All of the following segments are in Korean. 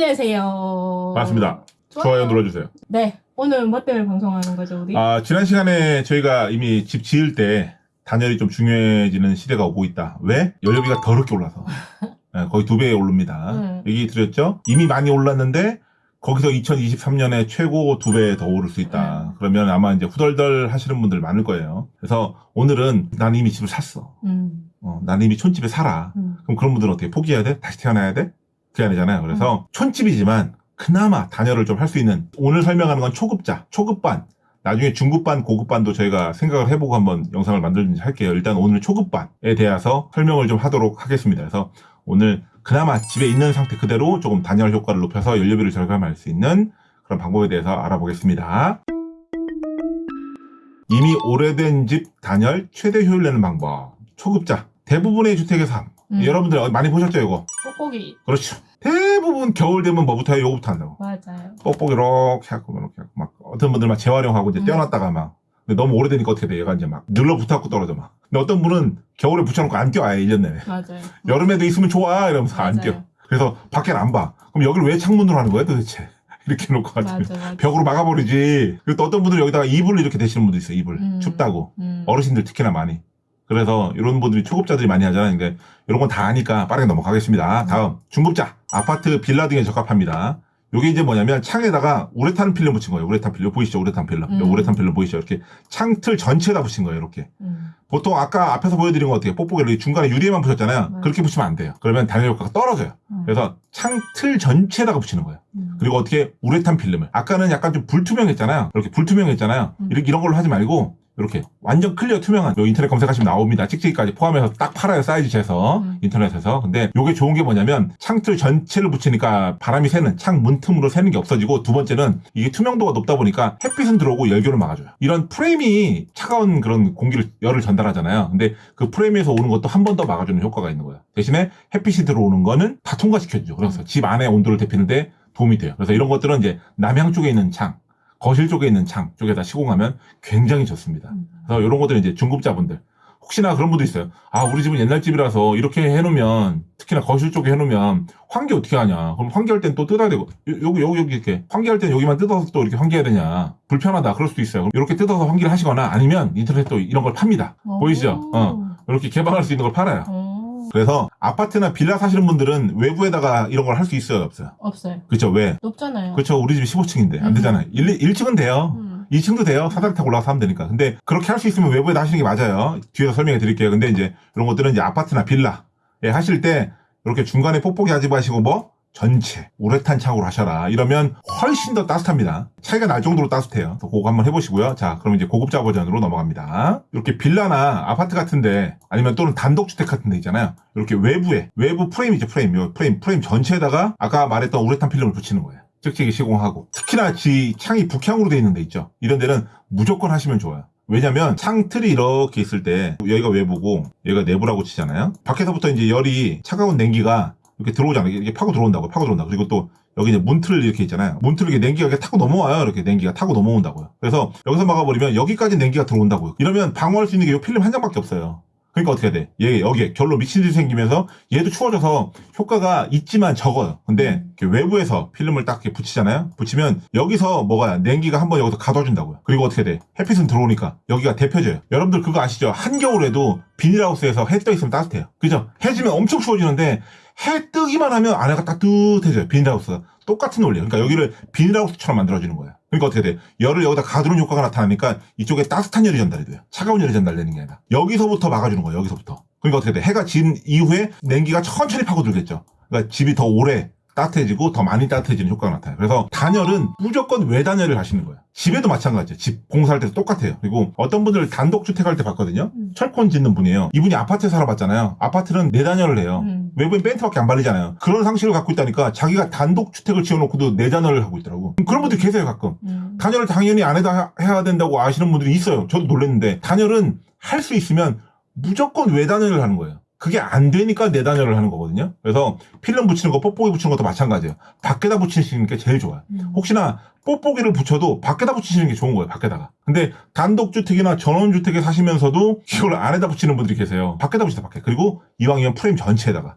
안녕하세요. 반갑습니다. 좋아요 눌러주세요. 네. 오늘 뭐 때문에 방송하는 거죠, 우리? 아, 지난 시간에 저희가 이미 집 지을 때 단열이 좀 중요해지는 시대가 오고 있다. 왜? 연료비가 더럽게 올라서. 네, 거의 두배 오릅니다. 음. 얘기 드렸죠? 이미 많이 올랐는데 거기서 2023년에 최고 두 배 더 오를 수 있다. 그러면 아마 이제 후덜덜 하시는 분들 많을 거예요. 그래서 오늘은 난 이미 집을 샀어. 음. 어, 난 이미 촌집에 살아. 음. 그럼 그런 분들은 어떻게 포기해야 돼? 다시 태어나야 돼? 그게 아니잖아요. 그래서 촌집이지만 그나마 단열을 좀 할 수 있는 오늘 설명하는 건 초급자, 초급반, 나중에 중급반, 고급반도 저희가 생각을 해보고 한번 영상을 만들든지 할게요. 일단 오늘 초급반에 대해서 설명을 좀 하도록 하겠습니다. 그래서 오늘 그나마 집에 있는 상태 그대로 조금 단열 효과를 높여서 연료비를 절감할 수 있는 그런 방법에 대해서 알아보겠습니다. 이미 오래된 집 단열 최대 효율 내는 방법. 초급자. 대부분의 주택에서 함. 음. 여러분들 많이 보셨죠, 이거? 뽁뽁이. 그렇죠. 대부분 겨울 되면 뭐부터 해요? 요거부터 한다고. 맞아요. 뽁뽁이 이렇게 하고 이렇게 하고 막 어떤 분들 막 재활용하고 이제 음. 떼어놨다가 막 근데 너무 오래되니까 어떻게 돼? 얘가 이제 막 늘러붙어갖고 떨어져 막. 근데 어떤 분은 겨울에 붙여놓고 안 껴, 아예 1년 내내. 맞아요. 여름에도 있으면 좋아 이러면서 안 맞아요. 껴. 그래서 밖에는 안 봐. 그럼 여기를 왜 창문으로 하는 거야 도대체? 이렇게 놓고 가지고. 벽으로 막아버리지. 그리고 또 어떤 분들 여기다가 이불을 이렇게 대시는 분도 있어요. 이불 음. 춥다고. 음. 어르신들 특히나 많이. 그래서 이런 분들이 초급자들이 많이 하잖아요. 그러니까 이런 건다 아니까 빠르게 넘어가겠습니다. 음. 다음 중급자 아파트 빌라 등에 적합합니다. 요게 이제 뭐냐면 창에다가 우레탄 필름 붙인 거예요. 우레탄 필름 보이시죠? 우레탄 필름. 음. 요 우레탄 필름 보이시죠? 이렇게 창틀 전체에다 붙인 거예요. 이렇게. 음. 보통 아까 앞에서 보여드린 거 어떻게 뽁뽁이를 이 중간에 유리에만 붙였잖아요. 네. 그렇게 붙이면 안 돼요. 그러면 단열 효과가 떨어져요. 음. 그래서 창틀 전체에다가 붙이는 거예요. 음. 그리고 어떻게 우레탄 필름을 아까는 약간 좀 불투명했잖아요. 이렇게 불투명했잖아요. 음. 이렇게 이런 걸로 하지 말고 이렇게 완전 clear 투명한 요 인터넷 검색하시면 나옵니다. 찍찍이까지 포함해서 딱 팔아요 사이즈 재서 음. 인터넷에서. 근데 요게 좋은 게 뭐냐면 창틀 전체를 붙이니까 바람이 새는 창 문틈으로 새는 게 없어지고 두 번째는 이게 투명도가 높다 보니까 햇빛은 들어오고 열교를 막아줘요. 이런 프레임이 차가운 그런 공기를 열을 전달하잖아요. 근데 그 프레임에서 오는 것도 한 번 더 막아주는 효과가 있는 거예요. 대신에 햇빛이 들어오는 거는 다 통과시켜주죠. 그래서 집 안에 온도를 데피는데 도움이 돼요. 그래서 이런 것들은 이제 남향 쪽에 있는 창, 거실 쪽에 있는 창 쪽에다 시공하면 굉장히 좋습니다. 음. 그래서 이런 것들은 이제 중급자분들. 혹시나 그런 분도 있어요. 아, 우리 집은 옛날 집이라서 이렇게 해놓으면, 특히나 거실 쪽에 해놓으면, 환기 어떻게 하냐. 그럼 환기할 땐 또 뜯어야 되고, 요- 여기, 여기, 여기 이렇게, 환기할 땐 여기만 뜯어서 또 이렇게 환기해야 되냐. 불편하다. 그럴 수도 있어요. 그럼 이렇게 뜯어서 환기를 하시거나 아니면 인터넷 또 이런 걸 팝니다. 보이시죠? 오. 어. 이렇게 개방할 수 있는 걸 팔아요. 오. 그래서 아파트나 빌라 사시는 분들은 외부에다가 이런 걸 할 수 있어요? 없어요? 없어요. 그쵸? 왜? 높잖아요. 그쵸? 우리 집이 15층인데. 안 음. 되잖아요. 1, 1층은 돼요. 음. 2층도 돼요. 사다리 타고 올라가서 하면 되니까. 근데 그렇게 할 수 있으면 외부에다 하시는 게 맞아요. 뒤에서 설명해 드릴게요. 근데 이제 이런 것들은 이제 아파트나 빌라에 하실 때 이렇게 중간에 뽁뽁이 하지 마시고 뭐 전체 우레탄 창으로 하셔라. 이러면 훨씬 더 따뜻합니다. 차이가 날 정도로 따뜻해요. 그거 한번 해보시고요. 자, 그럼 이제 고급자 버전으로 넘어갑니다. 이렇게 빌라나 아파트 같은데 아니면 또는 단독주택 같은데 있잖아요. 이렇게 외부에 외부 프레임이죠. 프레임. 요 프레임 프레임 전체에다가 아까 말했던 우레탄 필름을 붙이는 거예요. 찍찍이 시공하고 특히나 지 창이 북향으로 돼 있는 데 있죠. 이런 데는 무조건 하시면 좋아요. 왜냐면 창틀이 이렇게 있을 때 여기가 외부고 여기가 내부라고 치잖아요. 밖에서부터 이제 열이 차가운 냉기가 이렇게 들어오잖아요. 이게 파고 들어온다고 파고 들어온다. 그리고 또 여기 이제 문틀 이렇게 있잖아요. 문틀 이렇게 냉기가 이렇게 타고 넘어와요. 이렇게 냉기가 타고 넘어온다고요. 그래서 여기서 막아버리면 여기까지 냉기가 들어온다고요. 이러면 방어할 수 있는 게 이 필름 한 장밖에 없어요. 그러니까 어떻게 돼? 얘 여기에 결로 미친 듯이 생기면서 얘도 추워져서 효과가 있지만 적어요. 근데 외부에서 필름을 딱 붙이잖아요. 붙이면 여기서 뭐가 냉기가 한번 여기서 가둬준다고요. 그리고 어떻게 돼? 햇빛은 들어오니까 여기가 데펴져요. 여러분들 그거 아시죠? 한겨울에도 비닐하우스에서 해 떠 있으면 따뜻해요. 그죠? 해 지면 엄청 추워지는데 해 뜨기만 하면 안에가 따뜻해져요. 비닐하우스가. 똑같은 원리예요. 그러니까 여기를 비닐하우스처럼 만들어주는 거예요. 그러니까 어떻게 돼? 열을 여기다 가두는 효과가 나타나니까 이쪽에 따뜻한 열이 전달이 돼요. 차가운 열이 전달되는 게 아니라. 여기서부터 막아주는 거예요. 여기서부터. 그러니까 어떻게 돼? 해가 진 이후에 냉기가 천천히 파고들겠죠. 그러니까 집이 더 오래 따뜻해지고 더 많이 따뜻해지는 효과가 나타나요. 그래서 단열은 무조건 외단열을 하시는 거예요. 집에도 마찬가지예요. 집 공사할 때도 똑같아요. 그리고 어떤 분들 단독주택 할 때 봤거든요. 음. 철콘 짓는 분이에요. 이분이 아파트에 살아봤잖아요. 아파트는 내단열을 해요. 음. 외부엔 벤트밖에 안 바르잖아요. 그런 상식을 갖고 있다니까 자기가 단독주택을 지어놓고도 내단열을 하고 있더라고. 그런 분들 계세요 가끔. 음. 단열을 당연히 안에다 해야 된다고 아시는 분들이 있어요. 저도 놀랐는데 단열은 할 수 있으면 무조건 외단열을 하는 거예요. 그게 안 되니까 내단열을 하는 거거든요. 그래서 필름 붙이는 거, 뽁뽁이 붙이는 것도 마찬가지예요. 밖에다 붙이시는 게 제일 좋아요. 음. 혹시나 뽁뽁이를 붙여도 밖에다 붙이시는 게 좋은 거예요. 밖에다가. 근데 단독주택이나 전원주택에 사시면서도 이걸 안에다 붙이는 분들이 계세요. 밖에다 붙이다 밖에. 그리고 이왕이면 프레임 전체에다가.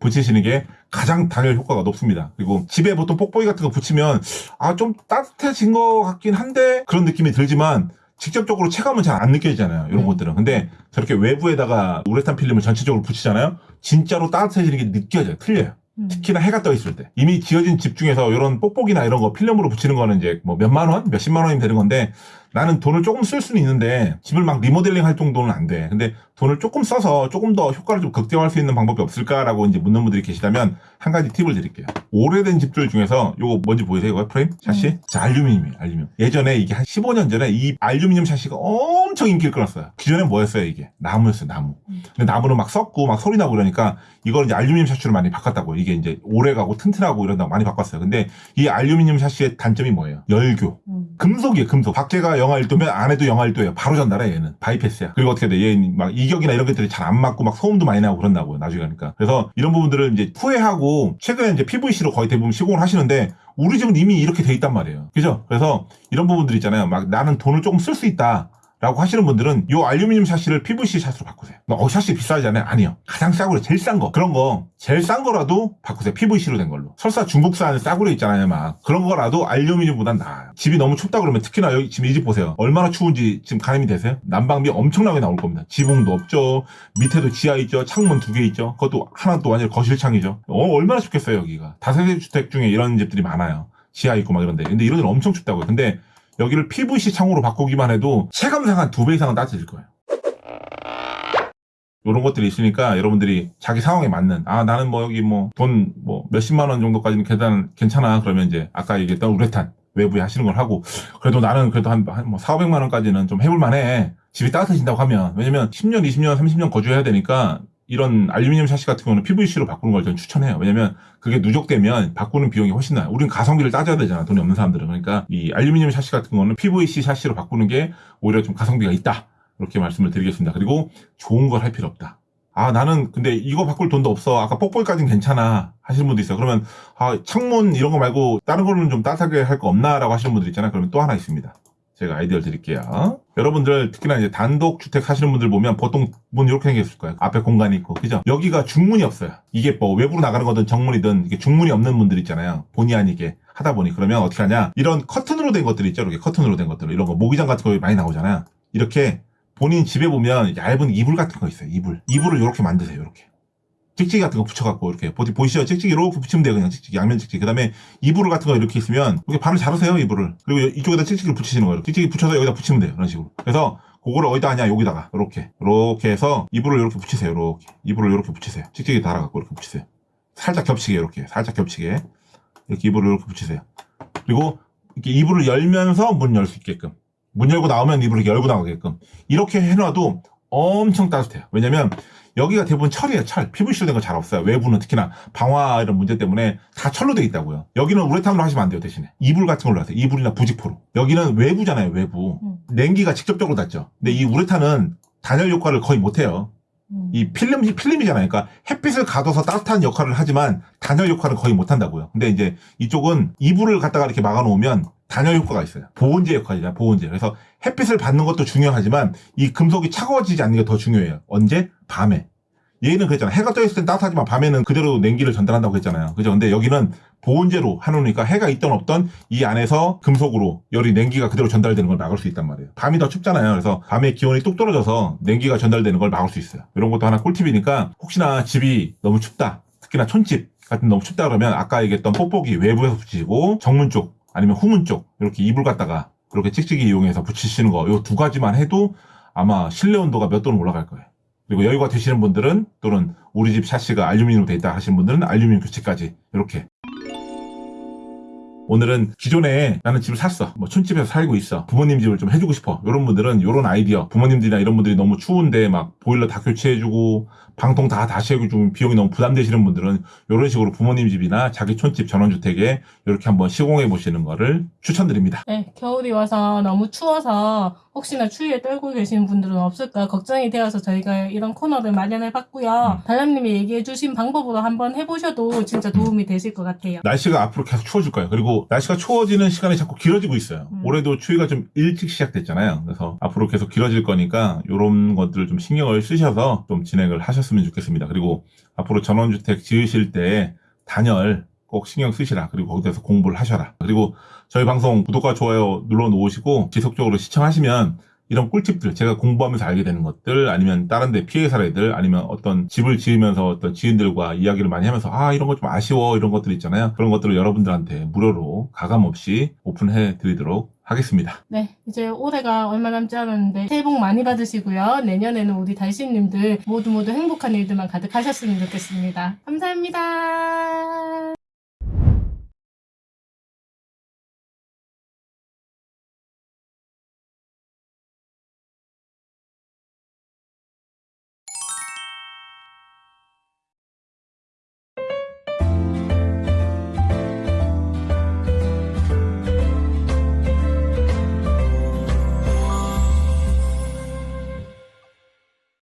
붙이시는 게 가장 단열 효과가 높습니다. 그리고 집에 보통 뽁뽁이 같은 거 붙이면 아 좀 따뜻해진 것 같긴 한데 그런 느낌이 들지만 직접적으로 체감은 잘 안 느껴지잖아요. 이런 음. 것들은. 근데 저렇게 외부에다가 우레탄 필름을 전체적으로 붙이잖아요. 진짜로 따뜻해지는 게 느껴져요. 틀려요. 음. 특히나 해가 떠 있을 때 이미 지어진 집 중에서 이런 뽁뽁이나 이런 거 필름으로 붙이는 거는 이제 뭐 몇만 원, 몇십만 원이면 되는 건데 나는 돈을 조금 쓸 수는 있는데 집을 막 리모델링 할 정도는 안 돼. 근데 돈을 조금 써서 조금 더 효과를 좀 극대화할 수 있는 방법이 없을까라고 이제 묻는 분들이 계시다면 한 가지 팁을 드릴게요. 오래된 집들 중에서 요거 뭔지 보이세요? 이거 프레임 샤시? 음. 자, 알루미늄이에요. 알루미늄. 예전에 이게 한 15년 전에 이 알루미늄 샤시가 엄청 인기를 끌었어요. 기존에 뭐였어요, 이게? 나무였어요, 나무. 음. 근데 나무는 막 썩고 막 소리 나고 그러니까 이걸 이제 알루미늄 샤시로 많이 바꿨다고요. 이게 이제 오래가고 튼튼하고 이런다고 많이 바꿨어요. 근데 이 알루미늄 샤시의 단점이 뭐예요? 열교. 음. 금속이에요, 금속. 밖에가 영하 1도면 안에도 영하 1도예요. 바로 전달해, 얘는. 바이패스야. 그리고 어떻게 돼? 얘는 막 이격이나 이런 것들이 잘 안 맞고 막 소음도 많이 나고 그런다고요, 나중에 가니까. 그래서 이런 부분들을 이제 후회하고, 최근에 이제 PVC로 거의 대부분 시공을 하시는데, 우리 집은 이미 이렇게 돼 있단 말이에요. 그죠? 그래서 이런 부분들 있잖아요. 막 나는 돈을 조금 쓸 수 있다. 라고 하시는 분들은 요 알루미늄 샤시를 PVC 샤시로 바꾸세요. 어, 샤시 비싸잖아요. 아니요. 가장 싸구려, 제일 싼 거. 그런 거, 제일 싼 거라도 바꾸세요. PVC로 된 걸로. 설사 중국산 싸구려 있잖아요. 막. 그런 거라도 알루미늄보단 나아요. 집이 너무 춥다 그러면 특히나 여기 지금 이 집 보세요. 얼마나 추운지 지금 가늠이 되세요? 난방비 엄청나게 나올 겁니다. 지붕도 없죠. 밑에도 지하 있죠. 창문 두 개 있죠. 그것도 하나 또 완전 거실창이죠. 어, 얼마나 춥겠어요, 여기가. 다세대 주택 중에 이런 집들이 많아요. 지하 있고 막 이런데. 근데 이런 데는 엄청 춥다고요. 근데 여기를 PVC 창으로 바꾸기만 해도 체감상 한 두 배 이상은 따뜻해질 거예요. 이런 것들이 있으니까 여러분들이 자기 상황에 맞는 아 나는 뭐 여기 뭐돈뭐 몇십만 원 정도까지는 계단 괜찮아. 그러면 이제 아까 얘기했던 우레탄 외부에 하시는 걸 하고 그래도 나는 그래도 한뭐 4, 500만 원까지는 좀 해볼 만해. 집이 따뜻해진다고 하면. 왜냐면 10년, 20년, 30년 거주해야 되니까 이런 알루미늄 샤시 같은 경우는 PVC로 바꾸는 걸 저는 추천해요. 왜냐면 그게 누적되면 바꾸는 비용이 훨씬 나요. 우리는 가성비를 따져야 되잖아. 돈이 없는 사람들은. 그러니까 이 알루미늄 샤시 같은 거는 PVC 샤시로 바꾸는 게 오히려 좀 가성비가 있다. 이렇게 말씀을 드리겠습니다. 그리고 좋은 걸 할 필요 없다. 아, 나는 근데 이거 바꿀 돈도 없어. 아까 뽁뽁이까지는 괜찮아. 하시는 분도 있어요. 그러면 아, 창문 이런 거 말고 다른 거는 좀 따뜻하게 할 거 없나 라고 하시는 분들 있잖아요. 그러면 또 하나 있습니다. 제가 아이디어를 드릴게요. 여러분들 특히나 이제 단독 주택 하시는 분들 보면 보통 문 이렇게 생겼을 거예요. 앞에 공간이 있고, 그죠? 여기가 중문이 없어요. 이게 뭐 외부로 나가는 거든 정문이든 이게 중문이 없는 분들 있잖아요. 본의 아니게 하다 보니 그러면 어떻게 하냐? 이런 커튼으로 된 것들이 있죠. 이렇게 커튼으로 된 것들 이런 거 모기장 같은 거 많이 나오잖아요. 이렇게 본인 집에 보면 얇은 이불 같은 거 있어요. 이불. 이불을 이렇게 만드세요. 이렇게. 찍찍이 같은 거 붙여갖고 이렇게 보디 보이시죠? 찍찍이 이렇게 붙이면 돼요. 그냥 찍찍이 양면 찍찍이. 그 다음에 이불 같은 거 이렇게 있으면 이렇게 발을 자르세요. 이불을. 그리고 이쪽에다 찍찍이를 붙이시는 거예요. 찍찍이 붙여서 여기다 붙이면 돼요. 이런 식으로. 그래서 그거를 어디다 하냐 여기다가 이렇게 이렇게 해서 이불을 이렇게 붙이세요. 이렇게 이불을 이렇게 붙이세요. 찍찍이 달아갖고 이렇게 붙이세요. 살짝 겹치게 이렇게 살짝 겹치게 이렇게 이불을 이렇게 붙이세요. 그리고 이렇게 이불을 열면서 문 열 수 있게끔 문 열고 나오면 이불을 열고 나가게끔 이렇게 해놔도 엄청 따뜻해요. 왜냐면 여기가 대부분 철이에요, 철. PVC로 된 거 잘 없어요. 외부는 특히나 방화 이런 문제 때문에 다 철로 돼 있다고요. 여기는 우레탄으로 하시면 안 돼요, 대신에. 이불 같은 걸로 하세요. 이불이나 부직포로. 여기는 외부잖아요, 외부. 음. 냉기가 직접적으로 닿죠. 근데 이 우레탄은 단열 효과를 거의 못 해요. 음. 이 필름, 필름이잖아요. 그러니까 햇빛을 가둬서 따뜻한 역할을 하지만 단열 역할을 거의 못 한다고요. 근데 이제 이쪽은 이불을 갖다가 이렇게 막아 놓으면 단열 효과가 있어요. 보온재 역할이잖아요. 보온재. 그래서 햇빛을 받는 것도 중요하지만 이 금속이 차가워지지 않는 게 더 중요해요. 언제? 밤에. 얘는 그랬잖아. 해가 떠 있을 땐 따뜻하지만 밤에는 그대로 냉기를 전달한다고 했잖아요. 그죠? 근데 여기는 보온재로 해놓으니까 해가 있던 없던 이 안에서 금속으로 열이 냉기가 그대로 전달되는 걸 막을 수 있단 말이에요. 밤이 더 춥잖아요. 그래서 밤에 기온이 뚝 떨어져서 냉기가 전달되는 걸 막을 수 있어요. 이런 것도 하나 꿀팁이니까 혹시나 집이 너무 춥다. 특히나 촌집 같은 너무 춥다 그러면 아까 얘기했던 뽁뽁이 외부에서 붙이고 정문 쪽 아니면 후문 쪽 이렇게 이불 갖다가 이렇게 찍찍이 이용해서 붙이시는 거 요 두 가지만 해도 아마 실내 온도가 몇 도는 올라갈 거예요. 그리고 여유가 되시는 분들은 또는 우리 집 샤시가 알루미늄으로 돼 있다 하시는 분들은 알루미늄 교체까지 이렇게 오늘은 기존에 나는 집을 샀어. 뭐 촌집에서 살고 있어. 부모님 집을 좀 해주고 싶어. 이런 분들은 이런 아이디어. 부모님들이나 이런 분들이 너무 추운데 막 보일러 다 교체해주고 방통 다 다시 해주고 비용이 너무 부담되시는 분들은 이런 식으로 부모님 집이나 자기 촌집 전원주택에 이렇게 한번 시공해 보시는 거를 추천드립니다. 네, 겨울이 와서 너무 추워서 혹시나 추위에 떨고 계시는 분들은 없을까 걱정이 되어서 저희가 이런 코너를 마련해 봤고요. 달람님이 얘기해 주신 방법으로 한번 해보셔도 진짜 도움이 되실 것 같아요. 날씨가 앞으로 계속 추워질 거예요. 그리고 그리고 날씨가 추워지는 시간이 자꾸 길어지고 있어요. 음. 올해도 추위가 좀 일찍 시작됐잖아요. 그래서 앞으로 계속 길어질 거니까 이런 것들을 좀 신경을 쓰셔서 좀 진행을 하셨으면 좋겠습니다. 그리고 앞으로 전원주택 지으실 때 단열 꼭 신경 쓰시라. 그리고 거기서 공부를 하셔라. 그리고 저희 방송 구독과 좋아요 눌러 놓으시고 지속적으로 시청하시면 이런 꿀팁들 제가 공부하면서 알게 되는 것들 아니면 다른 데 피해 사례들 아니면 어떤 집을 지으면서 어떤 지인들과 이야기를 많이 하면서 아 이런 거 좀 아쉬워 이런 것들 있잖아요 그런 것들을 여러분들한테 무료로 가감 없이 오픈해 드리도록 하겠습니다 네, 이제 올해가 얼마 남지 않았는데 새해 복 많이 받으시고요. 내년에는 우리 달신님들 모두 모두 행복한 일들만 가득하셨으면 좋겠습니다. 감사합니다.